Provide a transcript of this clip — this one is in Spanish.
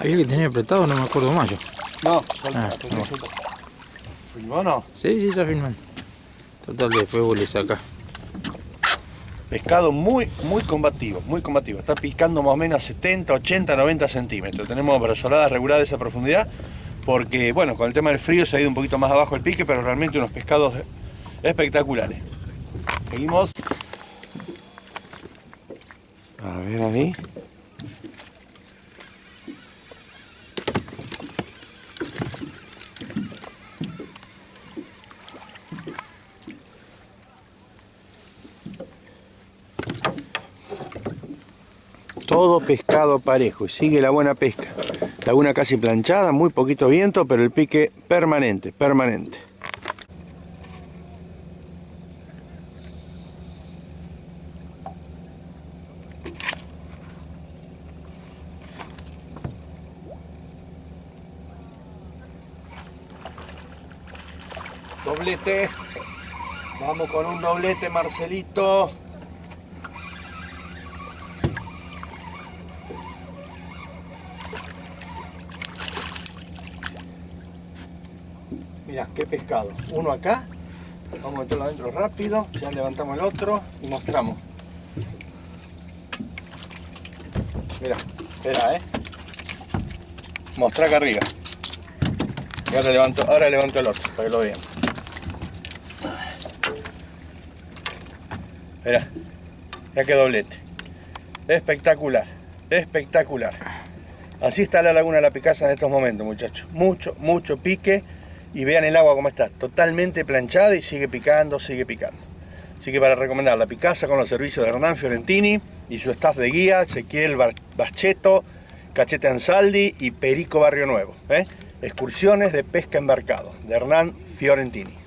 Había que tener apretado, no me acuerdo más yo. No, ah, falta, ah, no. No? Sí, sí, está filmando. Total, después vos le sacás. Pescado muy, muy combativo, muy combativo. Está picando más o menos 70, 80, 90 centímetros. Tenemos brazoladas reguladas de esa profundidad porque, bueno, con el tema del frío se ha ido un poquito más abajo el pique, pero realmente unos pescados espectaculares. Seguimos. A ver ahí. Todo pescado parejo y sigue la buena pesca. Laguna casi planchada, muy poquito viento, pero el pique permanente, permanente. Doblete. Vamos con un doblete, Marcelito. Mira, qué pescado. Uno acá. Vamos a meterlo adentro rápido. Ya levantamos el otro y mostramos. Mira, espera, eh. Mostrar acá arriba. Y ahora levanto, ahora levanto el otro para que lo vean. Mira, ya que doblete. Espectacular, espectacular. Así está la laguna de la Picasa en estos momentos, muchachos. Mucho, mucho pique. Y vean el agua como está. Totalmente planchada y sigue picando, sigue picando. Así que para recomendar la Picasa con los servicios de Hernán Fiorentini y su staff de guía, Ezequiel Bacheto, Cachete Ansaldi y Perico Barrio Nuevo. ¿eh? Excursiones de pesca embarcado de Hernán Fiorentini.